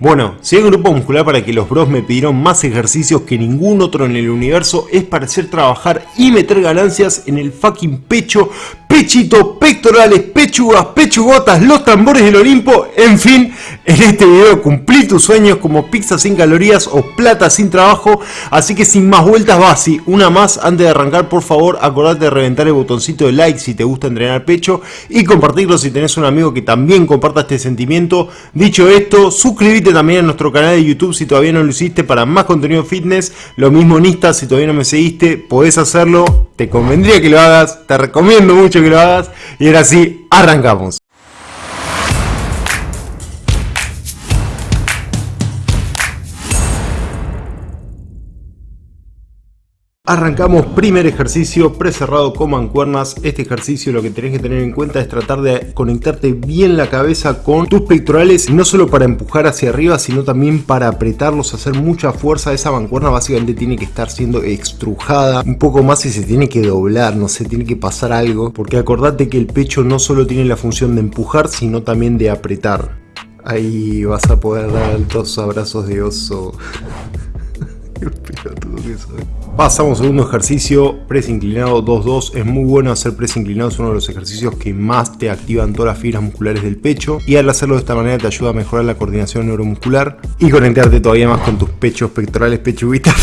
Bueno, si hay grupo muscular para que los bros me pidieron más ejercicios que ningún otro en el universo es para hacer trabajar y meter ganancias en el fucking pecho, pechito, pectorales, pechugas, pechugotas, los tambores del Olimpo, en fin, en este video cumplí tus sueños como pizza sin calorías o plata sin trabajo, así que sin más vueltas va así, una más antes de arrancar por favor acordate de reventar el botoncito de like si te gusta entrenar pecho y compartirlo si tenés un amigo que también comparta este sentimiento, dicho esto, suscríbete también a nuestro canal de YouTube si todavía no lo hiciste para más contenido fitness. Lo mismo en Insta, si todavía no me seguiste, podés hacerlo. Te convendría que lo hagas, te recomiendo mucho que lo hagas. Y ahora sí, arrancamos. Arrancamos primer ejercicio precerrado con mancuernas. Este ejercicio lo que tenés que tener en cuenta es tratar de conectarte bien la cabeza con tus pectorales, no solo para empujar hacia arriba, sino también para apretarlos, hacer mucha fuerza. Esa mancuerna básicamente tiene que estar siendo extrujada un poco más y se tiene que doblar, no sé, tiene que pasar algo. Porque acordate que el pecho no solo tiene la función de empujar, sino también de apretar. Ahí vas a poder dar altos abrazos de oso. Pasamos a segundo ejercicio, press inclinado 2-2. Es muy bueno hacer press inclinado, es uno de los ejercicios que más te activan todas las fibras musculares del pecho. Y al hacerlo de esta manera te ayuda a mejorar la coordinación neuromuscular y conectarte todavía más con tus pechos pectorales, pechuguitas,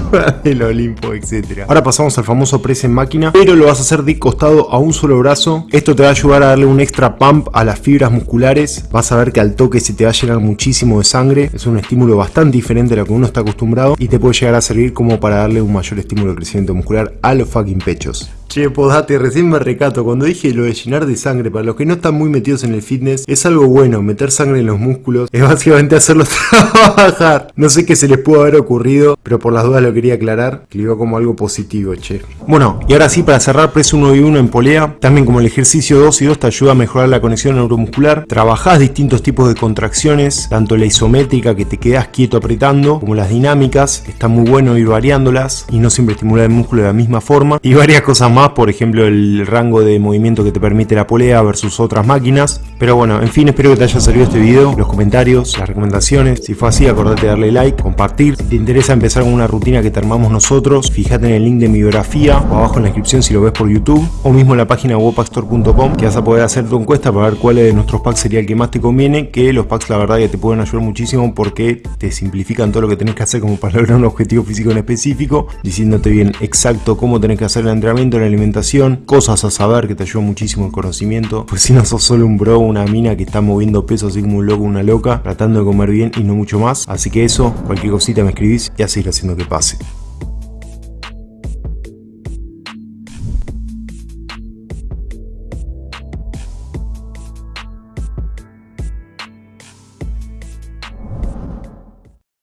del Olimpo, etc. Ahora pasamos al famoso press en máquina, pero lo vas a hacer de costado a un solo brazo. Esto te va a ayudar a darle un extra pump a las fibras musculares. Vas a ver que al toque se te va a llenar muchísimo de sangre. Es un estímulo bastante diferente a lo que uno está acostumbrado y te puede llegar a servir como para darle un mayor estímulo de crecimiento muscular a los fucking pechos. Che, podate, recién me recato, cuando dije lo de llenar de sangre, para los que no están muy metidos en el fitness, es algo bueno, meter sangre en los músculos, es básicamente hacerlos trabajar. No sé qué se les pudo haber ocurrido, pero por las dudas lo quería aclarar, que lo iba como algo positivo, che. Bueno, y ahora sí, para cerrar, press 1 y 1 en polea, también como el ejercicio 2 y 2 te ayuda a mejorar la conexión neuromuscular, trabajás distintos tipos de contracciones, tanto la isométrica que te quedas quieto apretando, como las dinámicas, está muy bueno ir variándolas y no siempre estimular el músculo de la misma forma, y varias cosas más por ejemplo el rango de movimiento que te permite la polea versus otras máquinas. Pero bueno, en fin, espero que te haya servido este video, los comentarios, las recomendaciones. Si fue así, acordate de darle like, compartir. Si te interesa empezar con una rutina que te armamos nosotros, fíjate en el link de mi biografía o abajo en la descripción si lo ves por YouTube o mismo en la página webpackstore.com que vas a poder hacer tu encuesta para ver cuál de nuestros packs sería el que más te conviene, que los packs la verdad ya te pueden ayudar muchísimo porque te simplifican todo lo que tenés que hacer como para lograr un objetivo físico en específico, diciéndote bien exacto cómo tenés que hacer el entrenamiento, la alimentación, cosas a saber que te ayudan muchísimo el conocimiento, pues si no sos solo un bro, una mina que está moviendo peso así como un loco, una loca, tratando de comer bien y no mucho más. Así que eso, cualquier cosita me escribís y a seguir haciendo que pase.